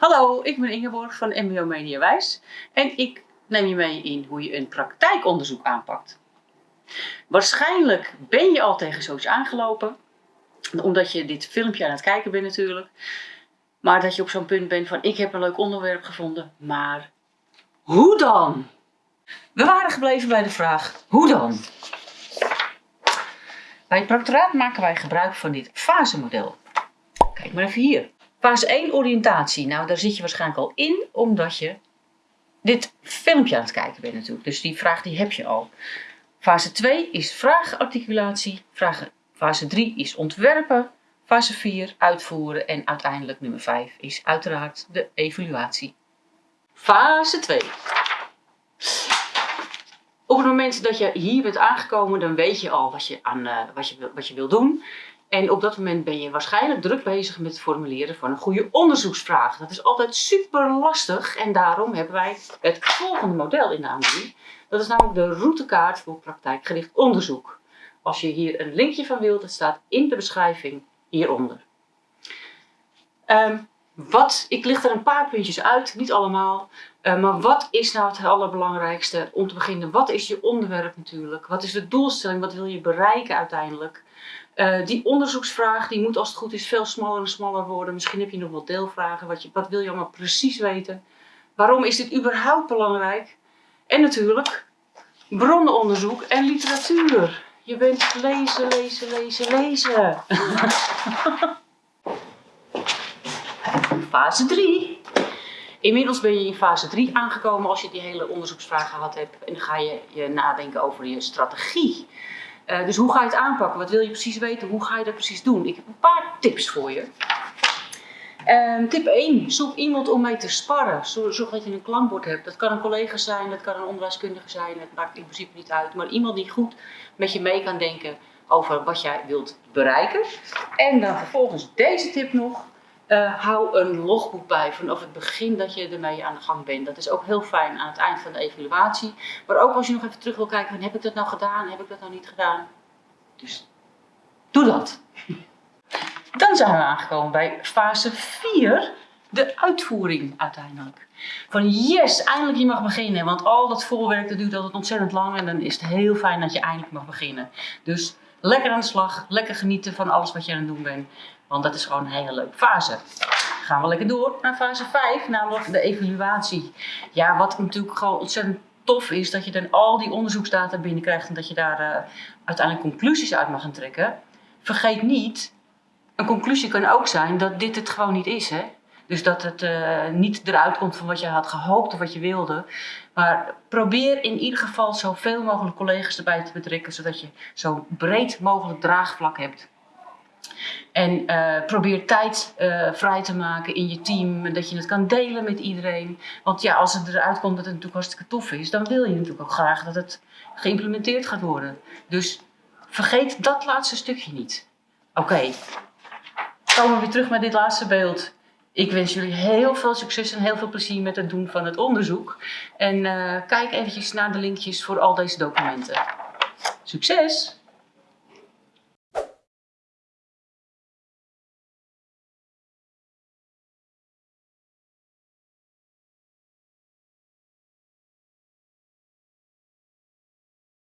Hallo, ik ben Ingeborg van MBO Media Wijs en ik neem je mee in hoe je een praktijkonderzoek aanpakt. Waarschijnlijk ben je al tegen zoiets aangelopen, omdat je dit filmpje aan het kijken bent natuurlijk. Maar dat je op zo'n punt bent van ik heb een leuk onderwerp gevonden, maar hoe dan? We waren gebleven bij de vraag hoe dan? Bij het proctoraat maken wij gebruik van dit fasemodel. Kijk maar even hier. Fase 1 oriëntatie. Nou, daar zit je waarschijnlijk al in, omdat je dit filmpje aan het kijken bent natuurlijk. Dus die vraag die heb je al. Fase 2 is vraagarticulatie. Fase 3 is ontwerpen. Fase 4 uitvoeren. En uiteindelijk nummer 5 is uiteraard de evaluatie. Fase 2. Op het moment dat je hier bent aangekomen, dan weet je al wat je, aan, uh, wat je, wat je wil doen. En op dat moment ben je waarschijnlijk druk bezig met het formuleren van een goede onderzoeksvraag. Dat is altijd super lastig en daarom hebben wij het volgende model in de aanbieding. Dat is namelijk de routekaart voor praktijkgericht onderzoek. Als je hier een linkje van wilt, het staat in de beschrijving hieronder. Um, wat, ik licht er een paar puntjes uit, niet allemaal. Uh, maar wat is nou het allerbelangrijkste? Om te beginnen, wat is je onderwerp natuurlijk? Wat is de doelstelling? Wat wil je bereiken uiteindelijk? Uh, die onderzoeksvraag die moet als het goed is veel smaller en smaller worden. Misschien heb je nog wel deelvragen. Wat, je, wat wil je allemaal precies weten? Waarom is dit überhaupt belangrijk? En natuurlijk bronnenonderzoek en literatuur. Je bent lezen, lezen, lezen, lezen. fase 3. Inmiddels ben je in fase 3 aangekomen als je die hele onderzoeksvraag gehad hebt. En dan ga je, je nadenken over je strategie. Uh, dus hoe ga je het aanpakken? Wat wil je precies weten? Hoe ga je dat precies doen? Ik heb een paar tips voor je. Um, tip 1. Zoek iemand om mee te sparren. Zorg dat je een klankbord hebt. Dat kan een collega zijn, dat kan een onderwijskundige zijn. Het maakt in principe niet uit. Maar iemand die goed met je mee kan denken over wat jij wilt bereiken. En dan vervolgens deze tip nog. Uh, hou een logboek bij vanaf het begin dat je ermee aan de gang bent. Dat is ook heel fijn aan het eind van de evaluatie. Maar ook als je nog even terug wil kijken heb ik dat nou gedaan, heb ik dat nou niet gedaan. Dus doe dat. Dan zijn we aangekomen bij fase 4, de uitvoering uiteindelijk. Van yes, eindelijk je mag beginnen. Want al dat voorwerk dat duurt altijd ontzettend lang en dan is het heel fijn dat je eindelijk mag beginnen. Dus lekker aan de slag, lekker genieten van alles wat je aan het doen bent. Want dat is gewoon een hele leuke fase. Gaan we lekker door naar fase 5, namelijk de evaluatie. Ja, wat natuurlijk gewoon ontzettend tof is, dat je dan al die onderzoeksdata binnenkrijgt en dat je daar uh, uiteindelijk conclusies uit mag gaan trekken. Vergeet niet, een conclusie kan ook zijn dat dit het gewoon niet is. Hè? Dus dat het uh, niet eruit komt van wat je had gehoopt of wat je wilde. Maar probeer in ieder geval zoveel mogelijk collega's erbij te betrekken, zodat je zo breed mogelijk draagvlak hebt. En uh, probeer tijd uh, vrij te maken in je team, dat je het kan delen met iedereen. Want ja, als het eruit komt dat het natuurlijk hartstikke tof is, dan wil je natuurlijk ook graag dat het geïmplementeerd gaat worden. Dus vergeet dat laatste stukje niet. Oké, komen we weer terug met dit laatste beeld. Ik wens jullie heel veel succes en heel veel plezier met het doen van het onderzoek. En uh, kijk eventjes naar de linkjes voor al deze documenten. Succes!